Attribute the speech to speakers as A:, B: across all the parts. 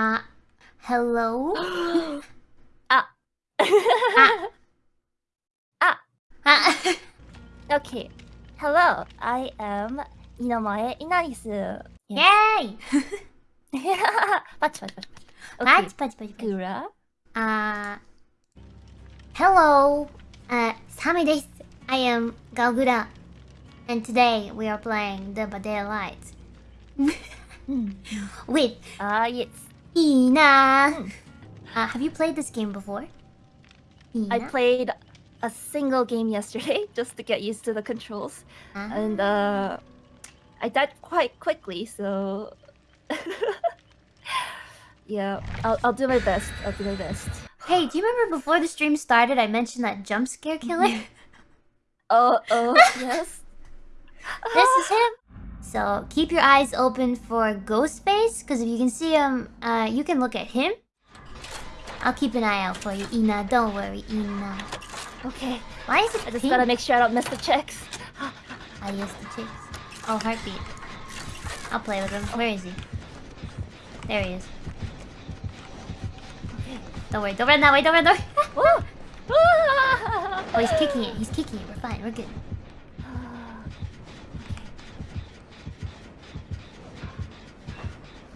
A: Ah. Uh, hello?
B: ah.
A: ah.
B: ah.
A: ah.
B: okay. Hello, I am Ninomae Ina'nis.
A: Yay! patch, patch, patch, patch. Patch,
B: Gura.
A: Uh, hello, uh, Sami desu. I am Gawr Gura. And today we are playing the by Daylight. Hmm. With...
B: Ah, uh, yes.
A: Ina. Uh, have you played this game before?
B: I played a single game yesterday just to get used to the controls.
A: Ah.
B: And uh I died quite quickly, so Yeah, I'll I'll do my best. I'll do my best.
A: Hey, do you remember before the stream started I mentioned that jump scare killer?
B: Oh, oh, yes.
A: this is him. So keep your eyes open for Ghostface, because if you can see him, uh, you can look at him. I'll keep an eye out for you, Ina. Don't worry, Ina.
B: Okay.
A: Why is it
B: I just
A: pink?
B: gotta make sure I don't miss the checks.
A: I yes, the chicks. Oh, heartbeat. I'll play with him. Where is he? There he is. Don't worry, don't run that way, don't run that way. Oh, he's kicking it, he's kicking it. We're fine, we're good.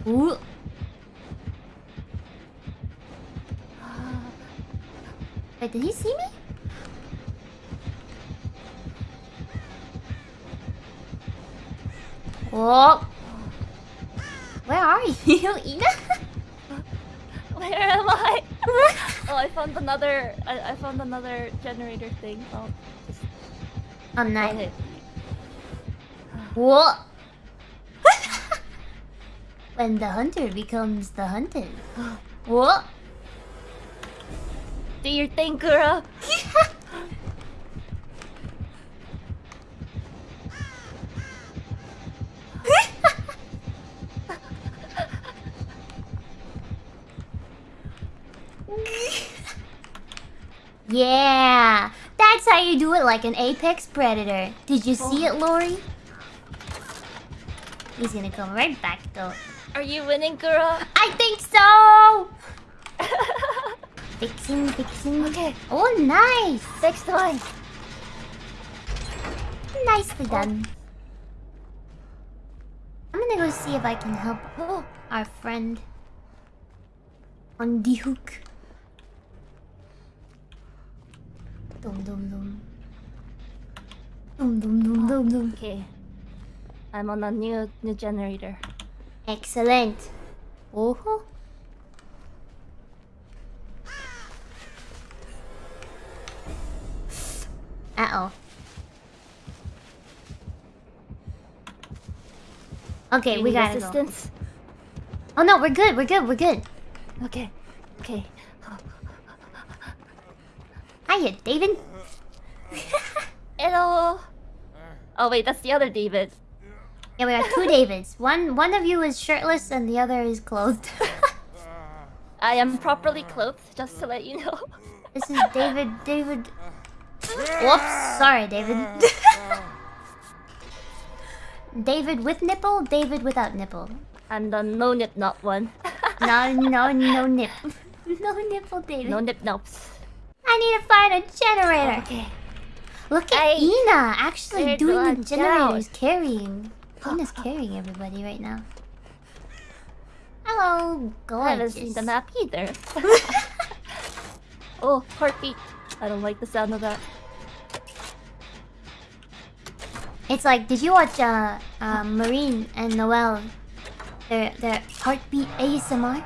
A: Ooh. Wait, did he see me? Oh. Where are you, Ina?
B: Where am I? oh, I found another. I, I found another generator thing. Oh, just
A: I'm not. What? When the hunter becomes the hunted. What?
B: Do your thing, Gura.
A: Yeah, that's how you do it like an apex predator. Did you see it, Lori? He's gonna come right back though.
B: Are you winning, Gura?
A: I think so. fixing, fixing.
B: Okay.
A: Oh, nice.
B: Next time.
A: Nicely done. I'm gonna go see if I can help oh, our friend on the hook. Dum dum dum. Dum dum dum dum dum.
B: Okay. I'm on a new new generator.
A: Excellent. Oh. Uh oh. Okay, we gotta go.
B: assistance.
A: Oh no, we're good. We're good. We're good.
B: Okay. Okay.
A: Hiya, David.
B: Hello. Oh wait, that's the other David.
A: Yeah, we got two Davids. One one of you is shirtless and the other is clothed.
B: I am properly clothed, just to let you know.
A: this is David. David. Whoops. Sorry, David. David with nipple. David without nipple.
B: I'm the no nip not one.
A: No, no, no nip. No nipple, David.
B: No nip nops.
A: I need to find a generator.
B: Okay.
A: Look at
B: Hey,
A: Ina actually doing the generators,
B: down.
A: carrying. Ina's carrying everybody right now. Hello,
B: I haven't seen the map either. oh, heartbeat. I don't like the sound of that.
A: It's like, did you watch uh, uh Marine and Noel? Their their heartbeat ASMR.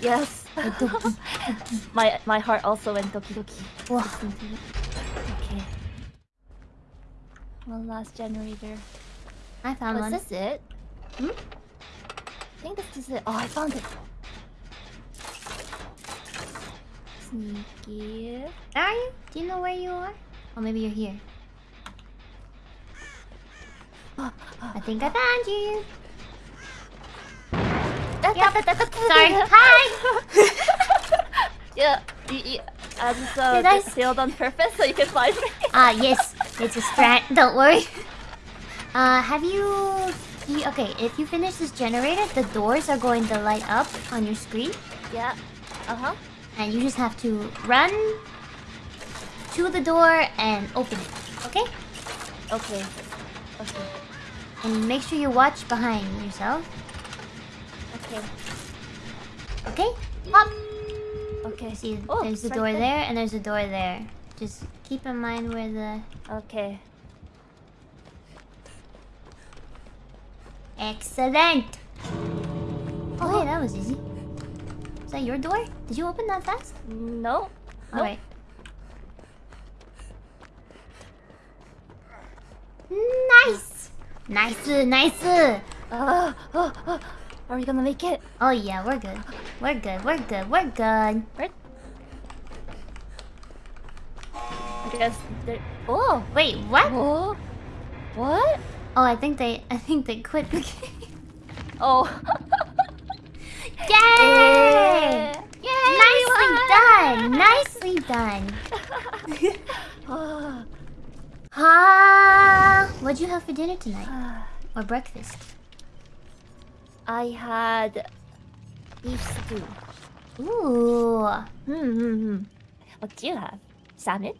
B: Yes. my my heart also went doki doki.
A: Whoa.
B: listening to it. Okay. One last generator.
A: I found
B: Oh,
A: one.
B: is this it?
A: Hmm?
B: I think this is it. Oh, I found it. Sneaky.
A: Where are you? Do you know where you are? Oh, maybe you're here. I think I found you. Sorry. Hi.
B: yeah, you, I just uh,
A: Did I
B: did- on purpose so you can find me.
A: Ah, yes. It's a strat. Don't worry. Uh, have you, you... Okay, if you finish this generator, the doors are going to light up on your screen.
B: Yeah. Uh-huh.
A: And you just have to run to the door and open it. Okay?
B: Okay. Okay.
A: And make sure you watch behind yourself.
B: Okay.
A: Okay? Pop!
B: Okay.
A: See,
B: Oh,
A: there's
B: right
A: door
B: there.
A: there and there's a door there. Just keep in mind where the...
B: Okay.
A: Excellent! Oh, hey, that was easy. Is that your door? Did you open that fast?
B: No. No.
A: Alright. Nice! Nice, nice!
B: Uh, uh, uh, are we gonna make it?
A: Oh yeah, we're good. We're good, we're good, we're good.
B: Right? I guess. Oh!
A: Wait, what?
B: Oh! What?
A: Oh, I think they, I think they quit the game.
B: Oh.
A: Yay!
B: Yay!
A: Nicely done! Nicely done! Ah, what'd you have for dinner tonight? Or breakfast?
B: I had beef stew.
A: Ooh,
B: Hmm, hmm, hmm. What do you have? Salmon?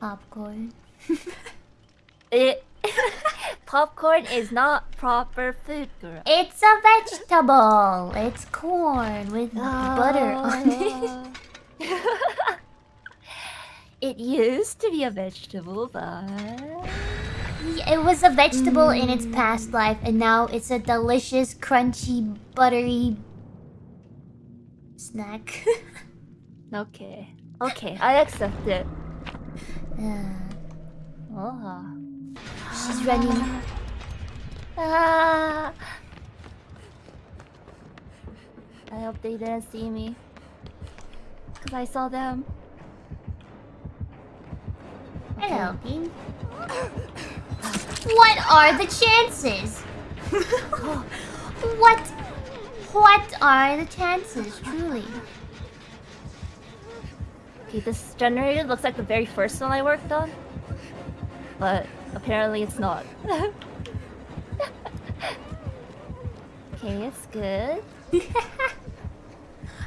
A: popcorn.
B: It popcorn is not proper food, girl.
A: It's a vegetable. It's corn with butter on it.
B: it. used to be a vegetable, but
A: Yeah, It was a vegetable in its past life, and now it's a delicious, crunchy, buttery snack.
B: okay, okay, I accept it.
A: Uh,
B: Oh.
A: She's running.
B: Ah. I hope they didn't see me. Cause I saw them.
A: Hello, Bean. What are the chances? what? What are the chances, truly?
B: Okay, this generator looks like the very first one I worked on. But apparently it's not. okay, it's good.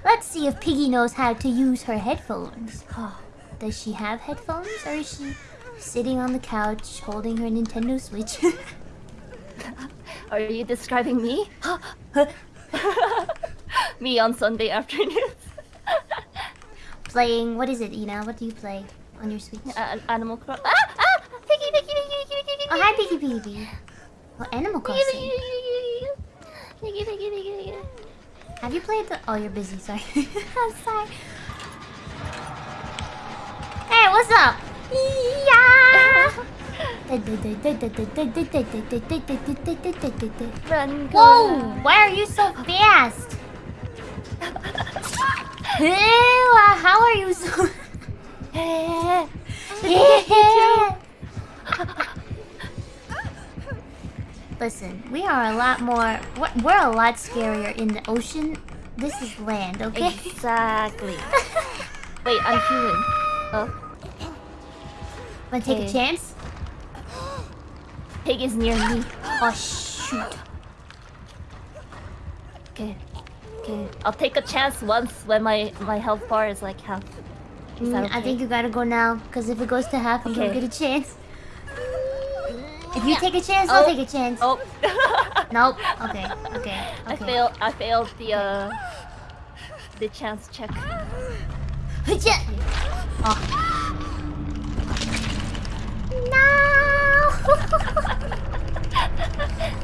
A: Let's see if Piggy knows how to use her headphones. Does she have headphones, or is she sitting on the couch holding her Nintendo Switch?
B: Are you describing me? me on Sunday afternoons.
A: Playing, what is it, Ina? What do you play on your Switch?
B: Uh, Animal Crossing. Ah!
A: Oh, hi, Piggy Piggy. Oh, Animal Crossing.
B: piggy.
A: Have you played the... Oh, you're busy, sorry. I'm sorry. Hey, what's up? Yeah!
B: Run,
A: Whoa! Why are you so fast? Ew, uh, how are you so... Listen, we are a lot more... We're, we're a lot scarier in the ocean. This is land, okay?
B: Exactly. Wait, I'm human. Oh,
A: Wanna take a
B: Okay.
A: chance?
B: pig is near me.
A: Oh, shoot.
B: Okay. Okay. I'll take a chance once when my my health bar is like half. Is
A: Mm, I think you gotta go now, because if it goes to half, you don't
B: Okay.
A: get a chance. If you take a chance, I'll
B: Oh.
A: take a chance.
B: Oh.
A: Nope. Okay, okay,
B: I failed. I failed the uh the chance check.
A: Oh. No!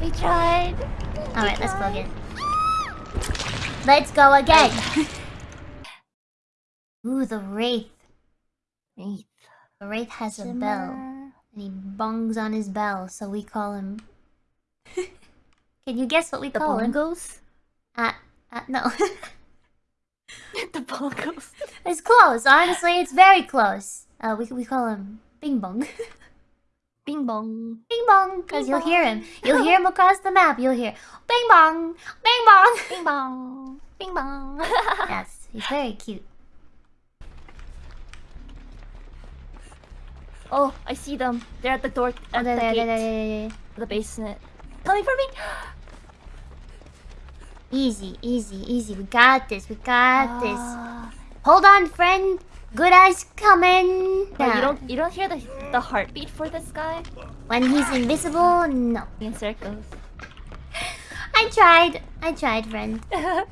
B: We tried.
A: Alright, let's go again. Let's go again! Ooh, the Wraith.
B: Wraith.
A: The Wraith has a bell. And he bongs on his bell, so we call him... Can you guess what we
B: The
A: call him?
B: bongos.
A: Uh, uh, no.
B: the bongos.
A: it's close, honestly, it's very close. Uh, we, we call him Bing Bong.
B: Bing bong.
A: Bing Bong, because you'll hear him. You'll hear him across the map, you'll hear Bing Bong! Bing Bong!
B: Bing bong. Bing bong.
A: yes, he's very cute.
B: Oh, I see them. They're at the door. At the gate. The basement. Coming for me!
A: Easy, easy, easy. We got this. We got this.
B: Ah.
A: Hold on, friend. Good eyes coming. Nah.
B: you don't you don't hear the the heartbeat for this guy?
A: When he's invisible, no.
B: In circles.
A: I tried. I tried, friend.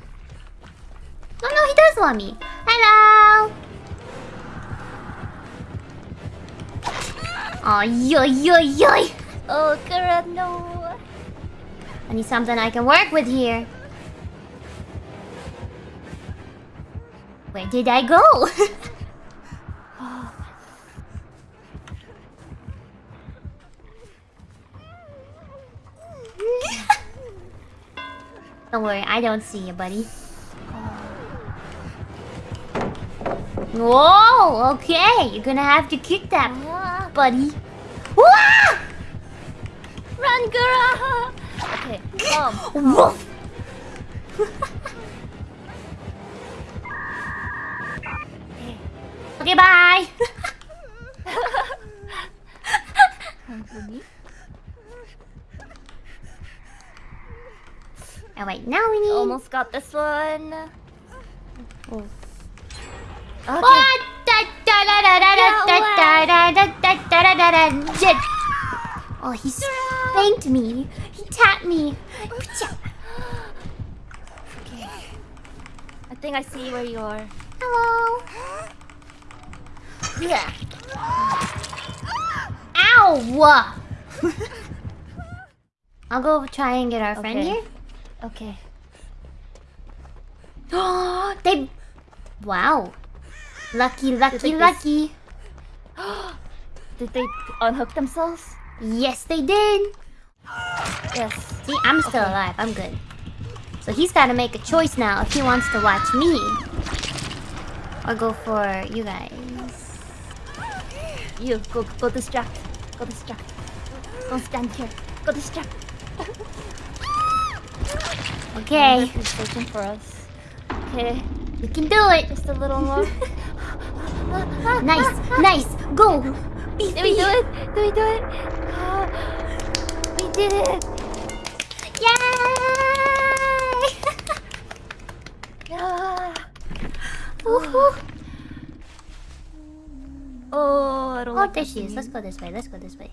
A: Oh no, he does want me. Hello. Oh, yo, yo, yo.
B: oh god no!
A: I need something I can work with here. Where did I go? don't worry, I don't see you, buddy. Whoa, okay. You're gonna have to kick that,
B: Ah,
A: buddy. Wah!
B: run, Gura! Okay, come.
A: Woof. okay, bye.
B: Come.
A: Oh wait, now we need.
B: Almost got this one.
A: Oh.
B: Okay.
A: What? Oh, he spanked me. He tapped me.
B: Okay. I think I see where you are.
A: Hello. Yeah. Ow! I'll go try and get our friend here.
B: Okay.
A: Oh, they. Wow. Lucky, lucky,
B: think they s-
A: lucky.
B: Did they unhook themselves?
A: Yes, they did.
B: Yes.
A: See, I'm still alive. I'm good. So he's got to make a choice now if he wants to watch me or go for you guys.
B: You go go distract. Go distract. Don't stand here. Go distract.
A: Okay,
B: He's searching for us. Okay.
A: we can do it.
B: Just a little more.
A: Nice, nice. Go.
B: Did we do it? Did we do it? Oh, We did it!
A: Yay!
B: Yeah.
A: Woohoo.
B: Oh, I don't
A: Oh,
B: like
A: there she is. Let's go this way. Let's go this way.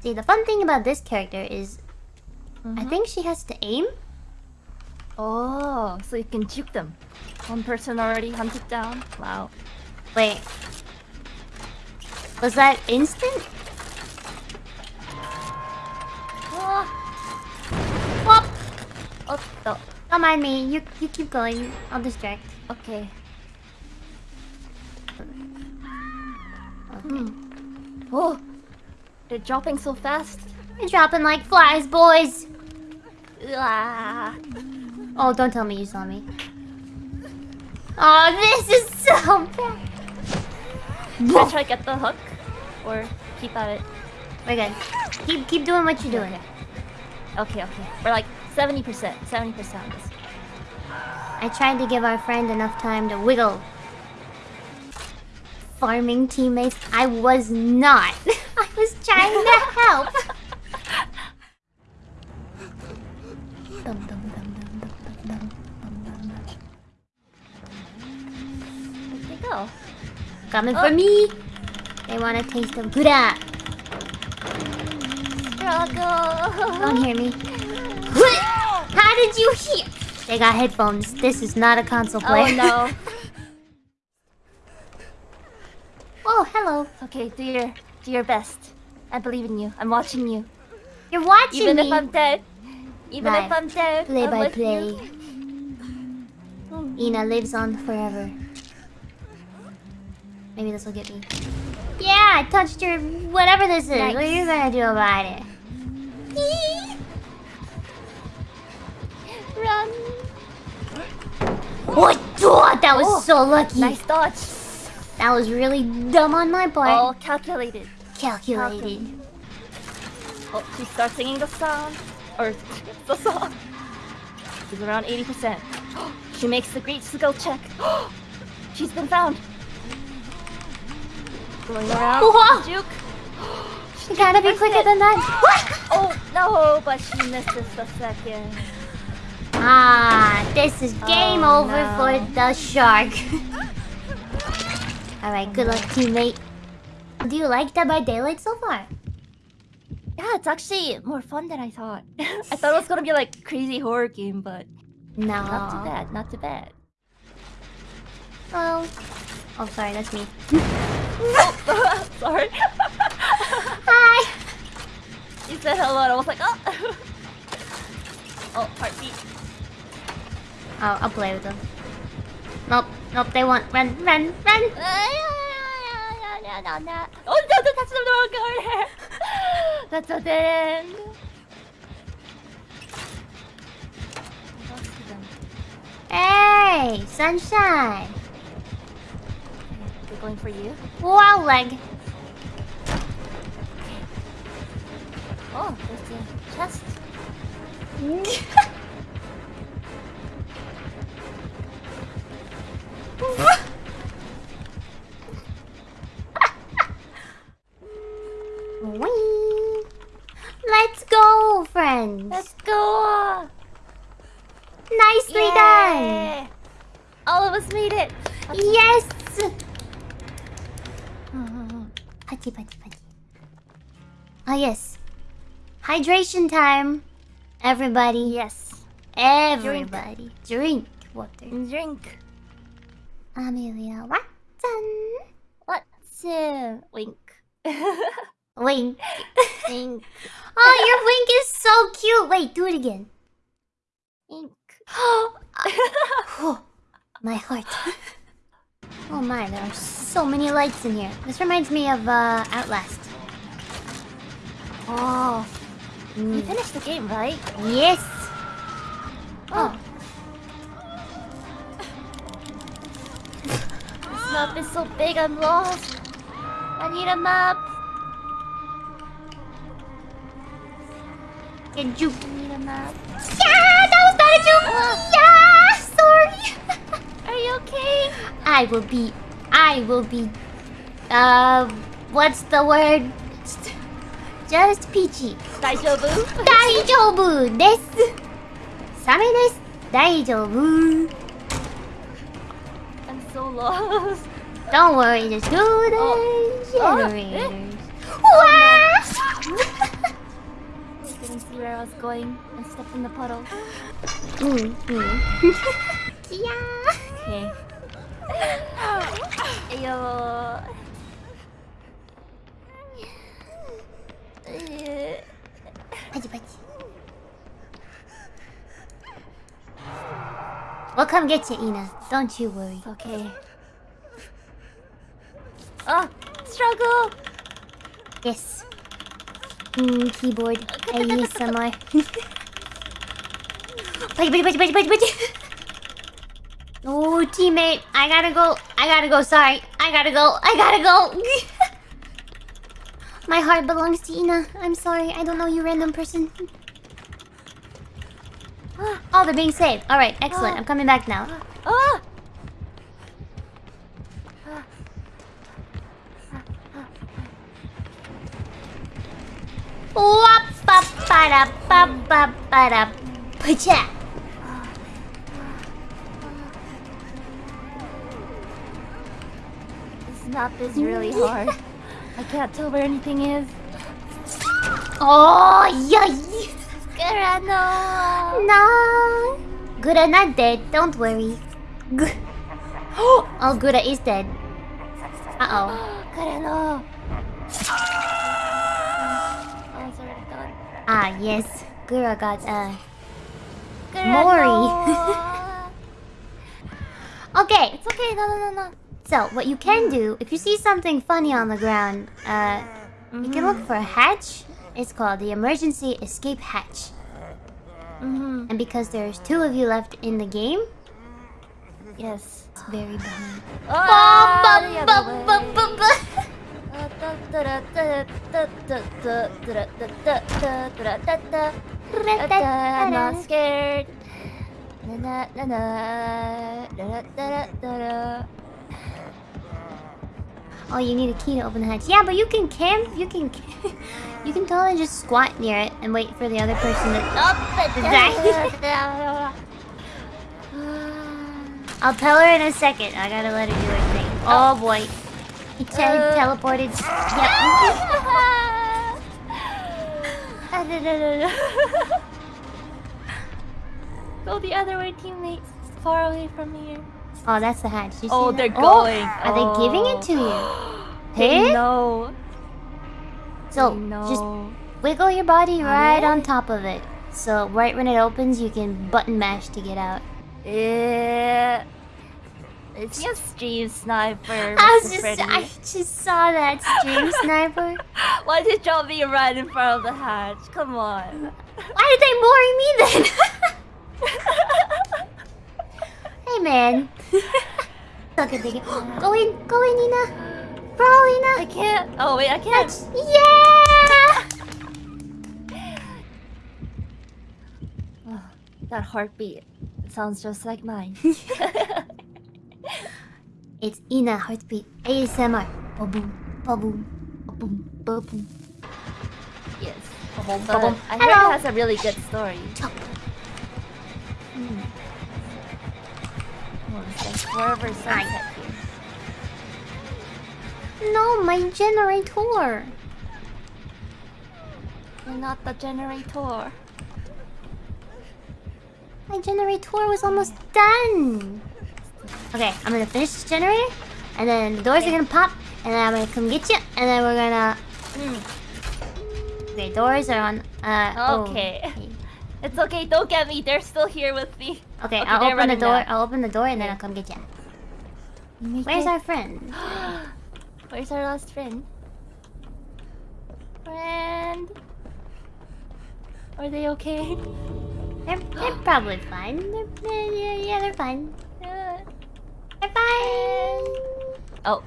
A: See, the fun thing about this character is I
B: Mhm.
A: think she has to aim.
B: Oh, so you can juke them. One person already hunted down. Wow.
A: Wait. Was that instant?
B: Ah.
A: Whoop.
B: Oh, no.
A: Don't mind me. You you keep going. I'll distract.
B: Okay.
A: Okay.
B: Oh, they're dropping so fast.
A: They're dropping like flies, boys.
B: Ah.
A: Oh, don't tell me you saw me. Oh, this is so bad.
B: Should I try to get the hook? or keep at it.
A: We're good. Keep keep doing what you're doing.
B: Okay, okay. We're like 70%, 70% this.
A: I tried to give our friend enough time to wiggle. Farming teammates, I was not. I was trying to help. dum, dum,
B: go?
A: Coming for oh. me! They want a taste of Buddha.
B: Struggle!
A: Don't hear me. How did you hear? They got headphones. This is not a console oh, player.
B: Oh no.
A: oh, hello.
B: Okay, do your do your best. I believe in you. I'm watching you.
A: You're watching
B: Even
A: me.
B: if I'm dead. Even
A: Live.
B: if I'm dead.
A: Play
B: I'm
A: by play.
B: you.
A: Ina lives on forever. Maybe this will get me. Yeah, I touched your whatever this is. What are you gonna do about it?
B: Run!
A: What? Oh, that was
B: Oh,
A: so lucky.
B: Nice dodge.
A: That was really dumb on my part.
B: All calculated.
A: Calculated.
B: Oh, she starts singing the song. Or the song. She's around 80%. She makes the great skill check. She's been found. Going around.
A: Whoa.
B: Juke.
A: You gotta be quicker
B: it?
A: than that.
B: Oh no, but she missed just a second.
A: Ah, this is game
B: Oh,
A: over
B: no.
A: for the shark. Alright, good luck, teammate. Do you like Dead by Daylight so far?
B: Yeah, it's actually more fun than I thought. I thought it was gonna be like crazy horror game, but
A: No.
B: not too bad, not too bad.
A: Well. Oh, sorry, that's me.
B: Sorry.
A: Hi!
B: you said hello and I was like, oh. oh, heartbeat.
A: Oh, I'll play with them. Nope, nope, they won't. Run, run, run!
B: Oh no, no, that's the wrong card. That's a end.
A: Hey, sunshine!
B: Going for you.
A: Wow, leg.
B: Oh, there's the chest.
A: Putty, putty, putty. Oh, yes. Hydration time. Everybody.
B: Yes.
A: Everybody. Drink, water.
B: Drink.
A: Amelia Watson.
B: What's uh, wink?
A: Wink.
B: wink.
A: Oh, your wink is so cute. Wait, do it again.
B: Wink.
A: Oh, my heart. Oh my, there are so many lights in here. This reminds me of uh, Outlast.
B: oh, you
A: Mm.
B: finished the game, right?
A: Yes. Oh,
B: This map is so big, I'm lost. I need a map.
A: get you.
B: I need a map.
A: Yeah, that was not a joke. Yeah
B: be okay.
A: I will be... I will be... Uh... What's the word? Just peachy. Daijoubu? Daijoubu desu. Same desu. Daijoubu.
B: I'm so lost.
A: Don't worry, just do the
B: oh.
A: generators. Oh. Wow!
B: didn't see where I was going. I stepped in the puddle.
A: Mm, yeah.
B: Okay. Ayo.
A: Pachi, pachi. We'll come get you, Ina. Don't you worry.
B: Okay. Oh, struggle.
A: Yes. Mm, keyboard. ASMR. Pachi, pachi, pachi, pachi, pachi, pachi. Oh, teammate. I gotta go. I gotta go. Sorry. I gotta go. I gotta go. My heart belongs to Ina. I'm sorry. I don't know you, random person. Oh, they're being saved. All right, excellent. I'm coming back now.
B: Ah!
A: Wap pa
B: This is really hard. I can't tell where anything is.
A: Oh, yay!
B: Grano!
A: No. Gura not dead. Don't worry. G- oh, Gura is dead. Uh oh.
B: Grano! Oh, it's already done.
A: Ah yes. Gura got uh.
B: Grano!
A: Okay.
B: It's okay, no, no, no, no.
A: So what you can do if you see something funny on the ground, uh, you can look for a hatch. It's called the emergency escape hatch.
B: Mm-hmm.
A: And because there's two of you left in the game,
B: Yes.
A: it's very.
B: Ah, the
A: Ba-
B: other
A: ba-
B: way.
A: ba- ba- ba.
B: I'm not scared.
A: Oh, you need a key to open the hatch. Yeah, but you can camp. You can. you can totally just squat near it and wait for the other person to.
B: Oh,
A: I'll tell her in a second. I gotta let her do her thing. Oh, boy. He te
B: Uh.
A: teleported. Yep.
B: Go the other way, teammates. Far away from here.
A: Oh, that's the hatch. You
B: Oh,
A: that?
B: they're
A: Oh,
B: going.
A: Are they giving it to you? Hey?
B: know.
A: So,
B: no.
A: just wiggle your body right on top of it. So, right when it opens, you can button mash to get out.
B: Eh, It's your stream sniper.
A: I was just,
B: Freddy.
A: I just saw that stream sniper.
B: Why did y'all be right in front of the hatch? Come on.
A: Why did they bury me then? hey man. Dig it. Go in, go in, Nina. Crawl,
B: I can't. Oh wait, I can't.
A: That's yeah.
B: Oh, that heartbeat. It sounds just like mine.
A: It's Ina heartbeat ASMR. Ba-boom, ba-boom, ba-boom, ba-boom.
B: yes.
A: Ba-boom, ba-boom.
B: I heard
A: Hello.
B: it has a really good story.
A: Chop.
B: Hmm. Oh, forever sunset.
A: No, my generator.
B: You're not the generator.
A: My generator was almost done. Okay, I'm gonna finish this generator, and then the doors are gonna pop, and then I'm gonna come get you, and then we're gonna.
B: Hmm.
A: Okay, doors are on. Uh. oh,
B: Okay. It's okay, don't get me. They're still here with me.
A: Okay,
B: Okay,
A: I'll open the door.
B: now.
A: I'll open the door, and then I'll come get you.
B: Make
A: Where's
B: it-
A: our friend?
B: Where's our last friend? Friend. Are they okay?
A: They're, they're probably fine. They're, yeah, yeah, yeah, they're fine.
B: Yeah.
A: They're fine.
B: Oh.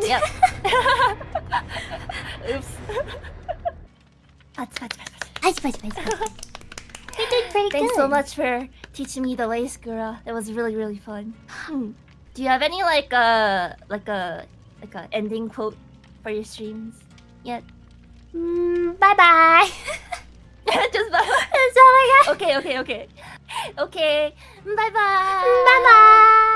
B: Yep. Oops. Patch.
A: Nice, nice, nice, nice. You did pretty
B: Thanks
A: good.
B: so much for teaching me the ways, Gura. That was really, really fun. Hmm. Do you have any like uh like a like a ending quote for your streams yet?
A: Mm, bye bye.
B: Just bye.
A: That's all I got.
B: Okay, okay, okay. Okay. Bye bye.
A: Bye bye.